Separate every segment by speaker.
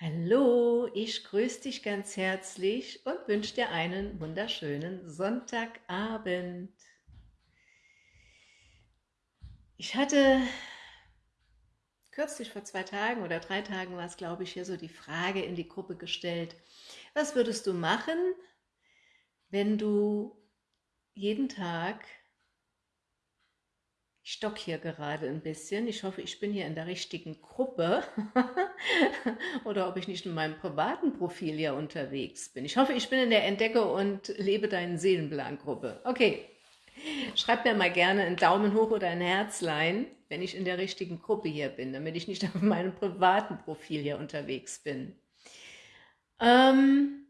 Speaker 1: Hallo, ich grüße dich ganz herzlich und wünsche dir einen wunderschönen Sonntagabend. Ich hatte kürzlich vor zwei Tagen oder drei Tagen war es, glaube ich, hier so die Frage in die Gruppe gestellt, was würdest du machen, wenn du jeden Tag ich stock hier gerade ein bisschen. Ich hoffe, ich bin hier in der richtigen Gruppe oder ob ich nicht in meinem privaten Profil hier unterwegs bin. Ich hoffe, ich bin in der Entdecke und lebe deinen Seelenplan-Gruppe. Okay, schreib mir mal gerne einen Daumen hoch oder ein Herzlein, wenn ich in der richtigen Gruppe hier bin, damit ich nicht auf meinem privaten Profil hier unterwegs bin. Ähm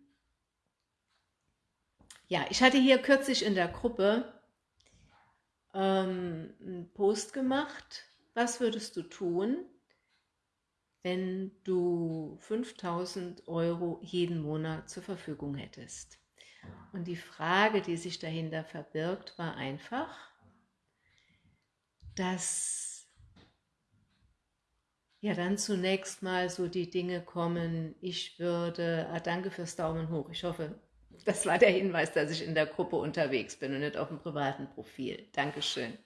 Speaker 1: ja, ich hatte hier kürzlich in der Gruppe ähm, einen Post gemacht, was würdest du tun, wenn du 5000 Euro jeden Monat zur Verfügung hättest. Und die Frage, die sich dahinter verbirgt, war einfach, dass ja dann zunächst mal so die Dinge kommen, ich würde, ah, danke fürs Daumen hoch, ich hoffe, das war der Hinweis, dass ich in der Gruppe unterwegs bin und nicht auf dem privaten Profil. Dankeschön.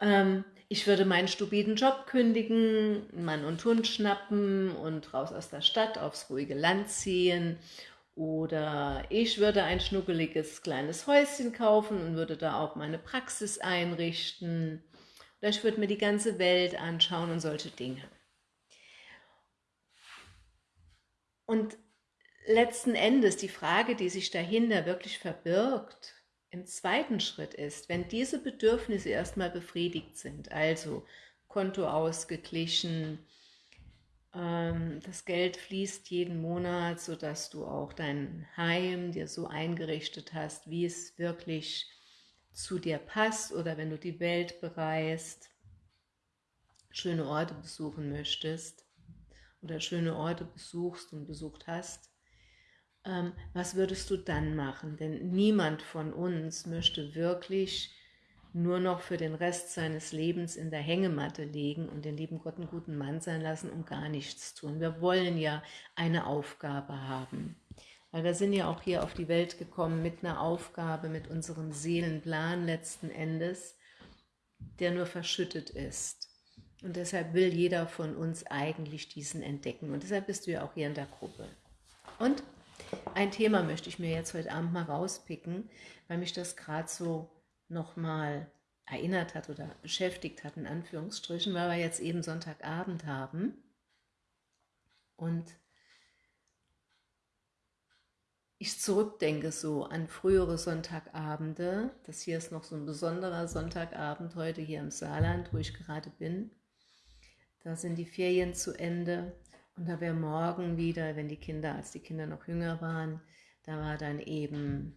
Speaker 1: Ähm, ich würde meinen stupiden Job kündigen, Mann und Hund schnappen und raus aus der Stadt aufs ruhige Land ziehen. Oder ich würde ein schnuckeliges kleines Häuschen kaufen und würde da auch meine Praxis einrichten. Oder ich würde mir die ganze Welt anschauen und solche Dinge. Und letzten Endes die Frage, die sich dahinter wirklich verbirgt, im zweiten Schritt ist, wenn diese Bedürfnisse erstmal befriedigt sind, also Konto ausgeglichen, ähm, das Geld fließt jeden Monat, sodass du auch dein Heim dir so eingerichtet hast, wie es wirklich zu dir passt oder wenn du die Welt bereist, schöne Orte besuchen möchtest oder schöne Orte besuchst und besucht hast, ähm, was würdest du dann machen? Denn niemand von uns möchte wirklich nur noch für den Rest seines Lebens in der Hängematte legen und den lieben Gott einen guten Mann sein lassen und gar nichts tun. Wir wollen ja eine Aufgabe haben. Weil wir sind ja auch hier auf die Welt gekommen mit einer Aufgabe, mit unserem Seelenplan letzten Endes, der nur verschüttet ist. Und deshalb will jeder von uns eigentlich diesen entdecken. Und deshalb bist du ja auch hier in der Gruppe. Und ein Thema möchte ich mir jetzt heute Abend mal rauspicken, weil mich das gerade so nochmal erinnert hat oder beschäftigt hat, in Anführungsstrichen, weil wir jetzt eben Sonntagabend haben. Und ich zurückdenke so an frühere Sonntagabende. Das hier ist noch so ein besonderer Sonntagabend heute hier im Saarland, wo ich gerade bin. Da sind die Ferien zu Ende und da wäre morgen wieder, wenn die Kinder, als die Kinder noch jünger waren, da war dann eben,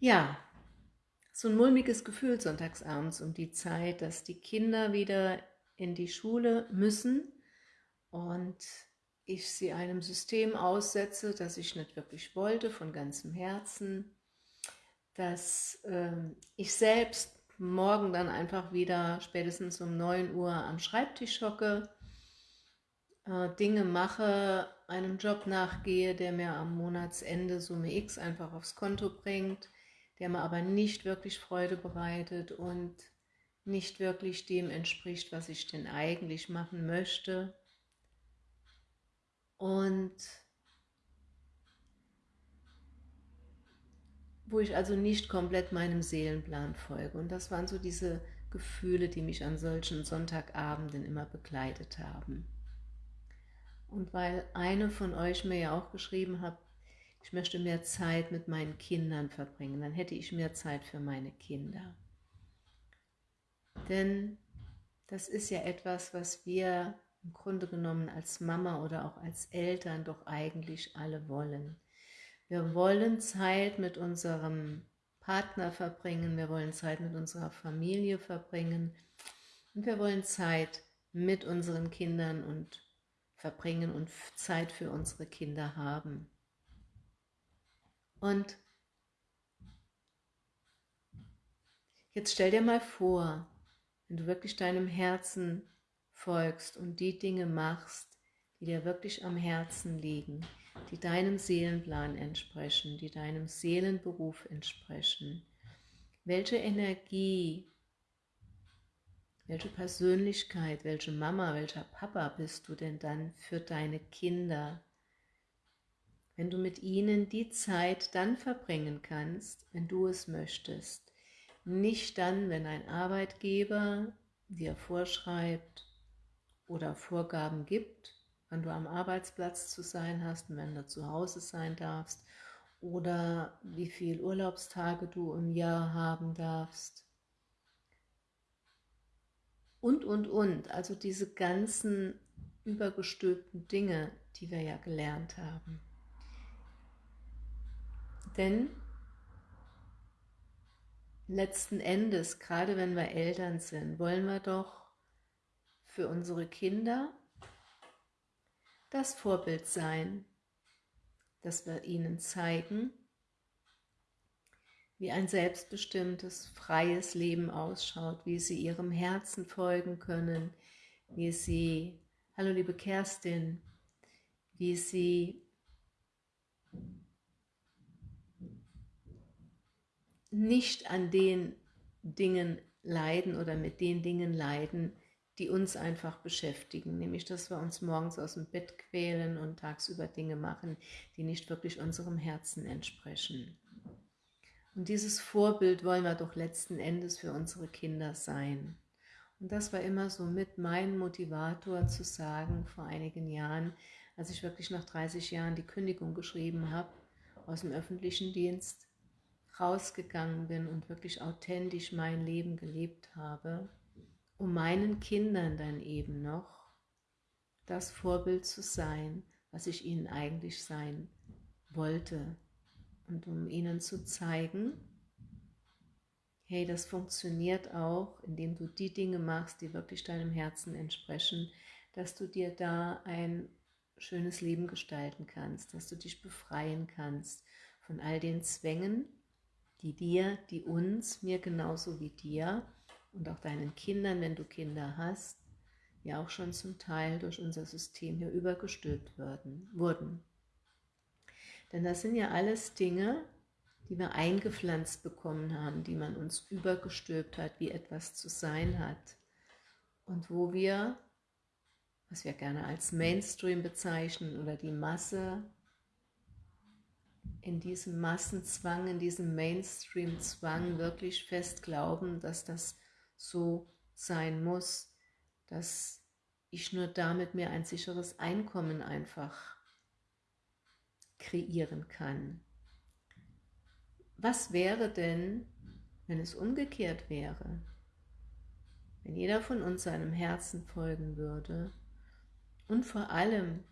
Speaker 1: ja, so ein mulmiges Gefühl sonntagsabends um die Zeit, dass die Kinder wieder in die Schule müssen und ich sie einem System aussetze, das ich nicht wirklich wollte, von ganzem Herzen, dass äh, ich selbst morgen dann einfach wieder spätestens um 9 Uhr am Schreibtisch hocke Dinge mache, einem Job nachgehe, der mir am Monatsende Summe X einfach aufs Konto bringt, der mir aber nicht wirklich Freude bereitet und nicht wirklich dem entspricht, was ich denn eigentlich machen möchte. Und wo ich also nicht komplett meinem Seelenplan folge. Und das waren so diese Gefühle, die mich an solchen Sonntagabenden immer begleitet haben. Und weil eine von euch mir ja auch geschrieben hat, ich möchte mehr Zeit mit meinen Kindern verbringen, dann hätte ich mehr Zeit für meine Kinder. Denn das ist ja etwas, was wir im Grunde genommen als Mama oder auch als Eltern doch eigentlich alle wollen. Wir wollen Zeit mit unserem Partner verbringen, wir wollen Zeit mit unserer Familie verbringen und wir wollen Zeit mit unseren Kindern und verbringen und Zeit für unsere Kinder haben. Und jetzt stell dir mal vor, wenn du wirklich deinem Herzen folgst und die Dinge machst, die dir wirklich am Herzen liegen, die deinem Seelenplan entsprechen, die deinem Seelenberuf entsprechen. Welche Energie, welche Persönlichkeit, welche Mama, welcher Papa bist du denn dann für deine Kinder? Wenn du mit ihnen die Zeit dann verbringen kannst, wenn du es möchtest. Nicht dann, wenn ein Arbeitgeber dir vorschreibt oder Vorgaben gibt, wann du am Arbeitsplatz zu sein hast und wenn du zu Hause sein darfst oder wie viele Urlaubstage du im Jahr haben darfst. Und, und, und. Also diese ganzen übergestülpten Dinge, die wir ja gelernt haben. Denn letzten Endes, gerade wenn wir Eltern sind, wollen wir doch für unsere Kinder das Vorbild sein, dass wir ihnen zeigen, wie ein selbstbestimmtes, freies Leben ausschaut, wie sie ihrem Herzen folgen können, wie sie, hallo liebe Kerstin, wie sie nicht an den Dingen leiden oder mit den Dingen leiden, die uns einfach beschäftigen, nämlich dass wir uns morgens aus dem Bett quälen und tagsüber Dinge machen, die nicht wirklich unserem Herzen entsprechen. Und dieses Vorbild wollen wir doch letzten Endes für unsere Kinder sein. Und das war immer so mit mein Motivator zu sagen vor einigen Jahren, als ich wirklich nach 30 Jahren die Kündigung geschrieben habe aus dem öffentlichen Dienst, rausgegangen bin und wirklich authentisch mein Leben gelebt habe um meinen Kindern dann eben noch das Vorbild zu sein, was ich ihnen eigentlich sein wollte. Und um ihnen zu zeigen, hey, das funktioniert auch, indem du die Dinge machst, die wirklich deinem Herzen entsprechen, dass du dir da ein schönes Leben gestalten kannst, dass du dich befreien kannst von all den Zwängen, die dir, die uns, mir genauso wie dir, und auch deinen Kindern, wenn du Kinder hast, ja auch schon zum Teil durch unser System hier übergestülpt wurden. Denn das sind ja alles Dinge, die wir eingepflanzt bekommen haben, die man uns übergestülpt hat, wie etwas zu sein hat. Und wo wir, was wir gerne als Mainstream bezeichnen oder die Masse, in diesem Massenzwang, in diesem Mainstream-Zwang wirklich fest glauben, dass das so sein muss, dass ich nur damit mir ein sicheres Einkommen einfach kreieren kann. Was wäre denn, wenn es umgekehrt wäre? Wenn jeder von uns seinem Herzen folgen würde und vor allem,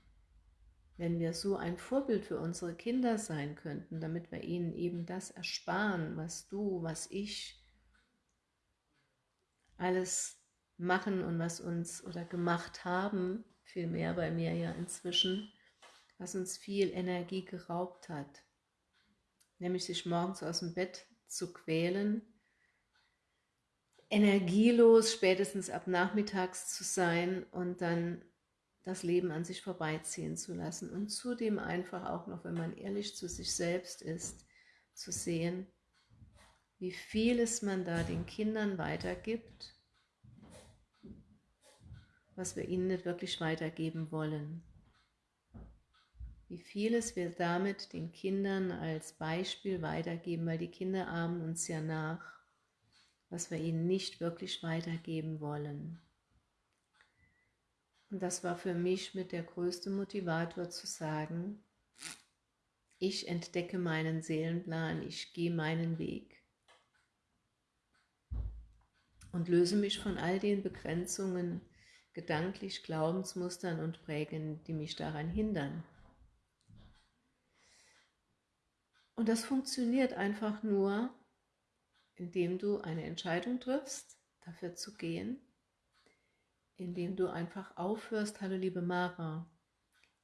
Speaker 1: wenn wir so ein Vorbild für unsere Kinder sein könnten, damit wir ihnen eben das ersparen, was du, was ich alles machen und was uns oder gemacht haben, viel mehr bei mir ja inzwischen, was uns viel Energie geraubt hat. Nämlich sich morgens aus dem Bett zu quälen, energielos spätestens ab nachmittags zu sein und dann das Leben an sich vorbeiziehen zu lassen und zudem einfach auch noch, wenn man ehrlich zu sich selbst ist, zu sehen, wie vieles man da den Kindern weitergibt, was wir ihnen nicht wirklich weitergeben wollen. Wie vieles wir damit den Kindern als Beispiel weitergeben, weil die Kinder ahmen uns ja nach, was wir ihnen nicht wirklich weitergeben wollen. Und das war für mich mit der größte Motivator zu sagen, ich entdecke meinen Seelenplan, ich gehe meinen Weg und löse mich von all den Begrenzungen, gedanklich Glaubensmustern und Prägen, die mich daran hindern. Und das funktioniert einfach nur, indem du eine Entscheidung triffst, dafür zu gehen, indem du einfach aufhörst, hallo liebe Mara,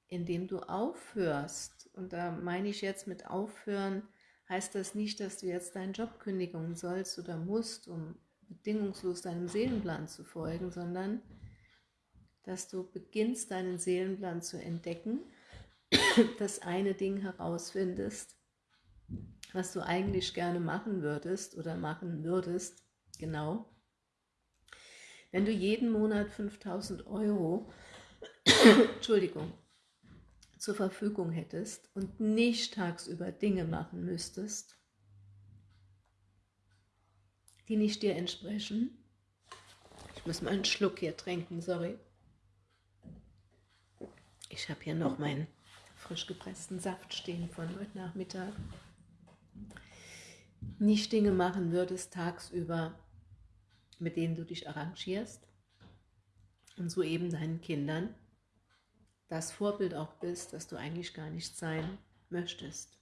Speaker 1: indem du aufhörst, und da meine ich jetzt mit aufhören, heißt das nicht, dass du jetzt deinen Job kündigen sollst oder musst, um bedingungslos deinem Seelenplan zu folgen, sondern dass du beginnst, deinen Seelenplan zu entdecken, das eine Ding herausfindest, was du eigentlich gerne machen würdest oder machen würdest, genau. Wenn du jeden Monat 5000 Euro, Entschuldigung, zur Verfügung hättest und nicht tagsüber Dinge machen müsstest, die nicht dir entsprechen. Ich muss mal einen Schluck hier trinken, sorry. Ich habe hier noch meinen frisch gepressten Saft stehen von heute Nachmittag. Nicht Dinge machen würdest tagsüber, mit denen du dich arrangierst und so eben deinen Kindern das Vorbild auch bist, das du eigentlich gar nicht sein möchtest.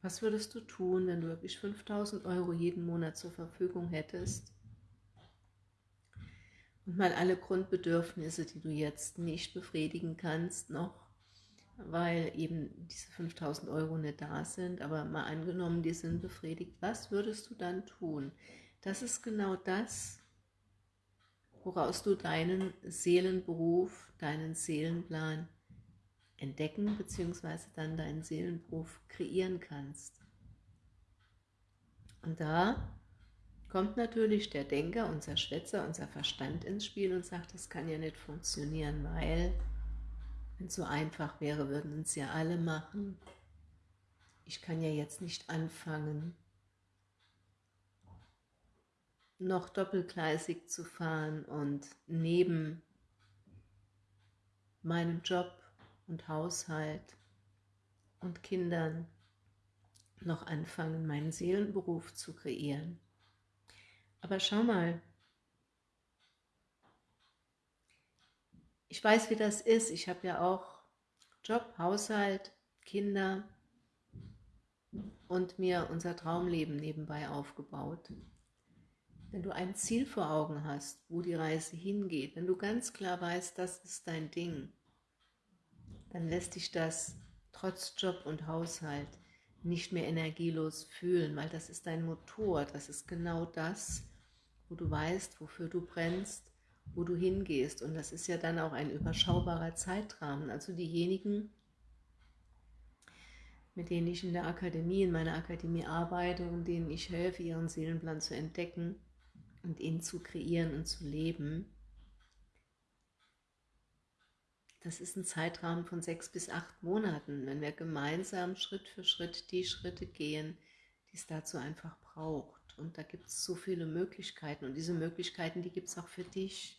Speaker 1: Was würdest du tun, wenn du wirklich 5000 Euro jeden Monat zur Verfügung hättest und mal alle Grundbedürfnisse, die du jetzt nicht befriedigen kannst, noch, weil eben diese 5000 Euro nicht da sind, aber mal angenommen, die sind befriedigt, was würdest du dann tun? Das ist genau das, woraus du deinen Seelenberuf, deinen Seelenplan entdecken bzw. dann deinen Seelenberuf kreieren kannst. Und da kommt natürlich der Denker, unser Schwätzer, unser Verstand ins Spiel und sagt, das kann ja nicht funktionieren, weil wenn es so einfach wäre, würden es ja alle machen. Ich kann ja jetzt nicht anfangen, noch doppelgleisig zu fahren und neben meinem Job und Haushalt und Kindern noch anfangen, meinen Seelenberuf zu kreieren. Aber schau mal, ich weiß, wie das ist. Ich habe ja auch Job, Haushalt, Kinder und mir unser Traumleben nebenbei aufgebaut. Wenn du ein Ziel vor Augen hast, wo die Reise hingeht, wenn du ganz klar weißt, das ist dein Ding, dann lässt dich das trotz Job und Haushalt nicht mehr energielos fühlen, weil das ist dein Motor, das ist genau das, wo du weißt, wofür du brennst, wo du hingehst. Und das ist ja dann auch ein überschaubarer Zeitrahmen. Also diejenigen, mit denen ich in der Akademie, in meiner Akademie arbeite und denen ich helfe, ihren Seelenplan zu entdecken, und ihn zu kreieren und zu leben, das ist ein Zeitrahmen von sechs bis acht Monaten, wenn wir gemeinsam Schritt für Schritt die Schritte gehen, die es dazu einfach braucht. Und da gibt es so viele Möglichkeiten und diese Möglichkeiten, die gibt es auch für dich.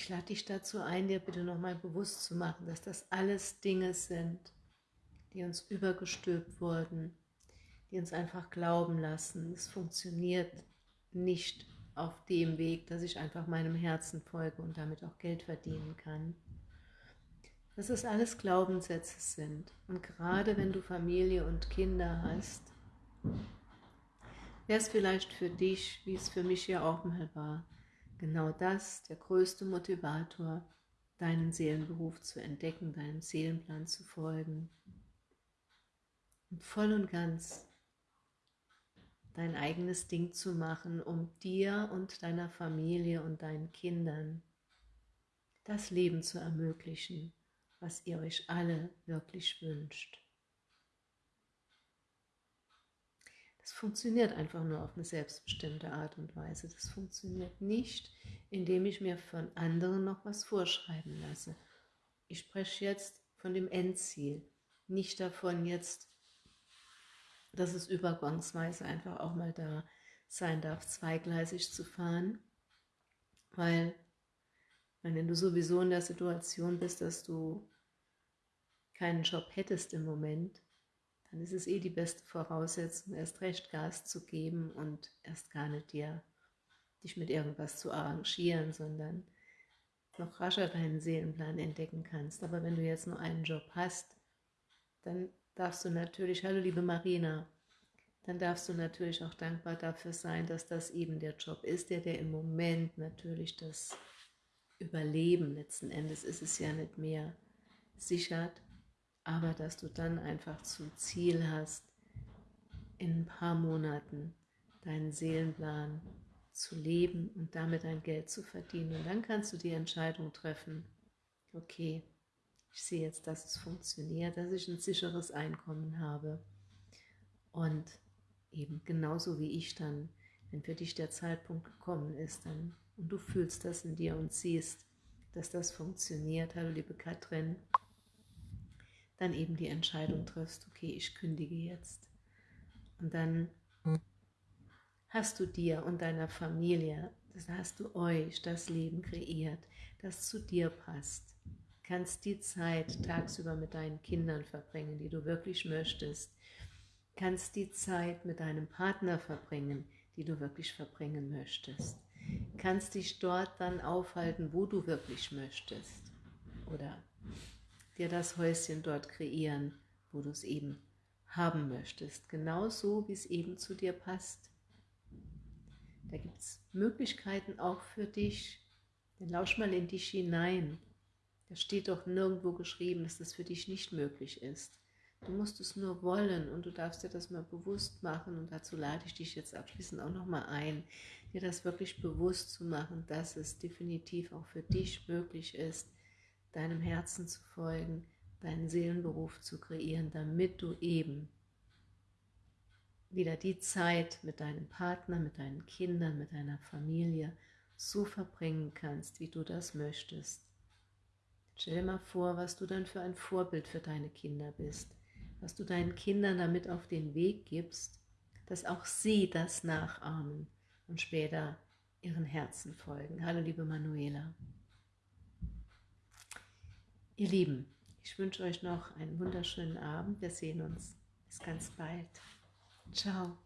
Speaker 1: Ich lade dich dazu ein, dir bitte nochmal bewusst zu machen, dass das alles Dinge sind, die uns übergestülpt wurden, die uns einfach glauben lassen, es funktioniert nicht auf dem Weg, dass ich einfach meinem Herzen folge und damit auch Geld verdienen kann. Dass es alles Glaubenssätze sind. Und gerade wenn du Familie und Kinder hast, wäre es vielleicht für dich, wie es für mich ja auch mal war, genau das, der größte Motivator, deinen Seelenberuf zu entdecken, deinem Seelenplan zu folgen und voll und ganz dein eigenes Ding zu machen, um dir und deiner Familie und deinen Kindern das Leben zu ermöglichen, was ihr euch alle wirklich wünscht. Das funktioniert einfach nur auf eine selbstbestimmte Art und Weise. Das funktioniert nicht, indem ich mir von anderen noch was vorschreiben lasse. Ich spreche jetzt von dem Endziel, nicht davon jetzt dass es übergangsweise einfach auch mal da sein darf, zweigleisig zu fahren, weil wenn du sowieso in der Situation bist, dass du keinen Job hättest im Moment, dann ist es eh die beste Voraussetzung, erst recht Gas zu geben und erst gar nicht dir dich mit irgendwas zu arrangieren, sondern noch rascher deinen Seelenplan entdecken kannst. Aber wenn du jetzt nur einen Job hast, dann darfst du natürlich, hallo liebe Marina, dann darfst du natürlich auch dankbar dafür sein, dass das eben der Job ist, der dir im Moment natürlich das Überleben, letzten Endes ist es ja nicht mehr, sichert. Aber dass du dann einfach zum Ziel hast, in ein paar Monaten deinen Seelenplan zu leben und damit dein Geld zu verdienen. Und dann kannst du die Entscheidung treffen, okay, ich sehe jetzt, dass es funktioniert, dass ich ein sicheres Einkommen habe. Und eben genauso wie ich dann, wenn für dich der Zeitpunkt gekommen ist, dann und du fühlst das in dir und siehst, dass das funktioniert, hallo liebe Katrin, dann eben die Entscheidung triffst, okay, ich kündige jetzt. Und dann hast du dir und deiner Familie, das hast du euch das Leben kreiert, das zu dir passt. Kannst die Zeit tagsüber mit deinen Kindern verbringen, die du wirklich möchtest. Kannst die Zeit mit deinem Partner verbringen, die du wirklich verbringen möchtest. Kannst dich dort dann aufhalten, wo du wirklich möchtest. Oder dir das Häuschen dort kreieren, wo du es eben haben möchtest. Genauso, wie es eben zu dir passt. Da gibt es Möglichkeiten auch für dich. Dann lausch mal in dich hinein. Da steht doch nirgendwo geschrieben, dass das für dich nicht möglich ist. Du musst es nur wollen und du darfst dir das mal bewusst machen und dazu lade ich dich jetzt abschließend auch nochmal ein, dir das wirklich bewusst zu machen, dass es definitiv auch für dich möglich ist, deinem Herzen zu folgen, deinen Seelenberuf zu kreieren, damit du eben wieder die Zeit mit deinem Partner, mit deinen Kindern, mit deiner Familie so verbringen kannst, wie du das möchtest. Stell dir mal vor, was du dann für ein Vorbild für deine Kinder bist, was du deinen Kindern damit auf den Weg gibst, dass auch sie das nachahmen und später ihren Herzen folgen. Hallo liebe Manuela. Ihr Lieben, ich wünsche euch noch einen wunderschönen Abend. Wir sehen uns. Bis ganz bald. Ciao.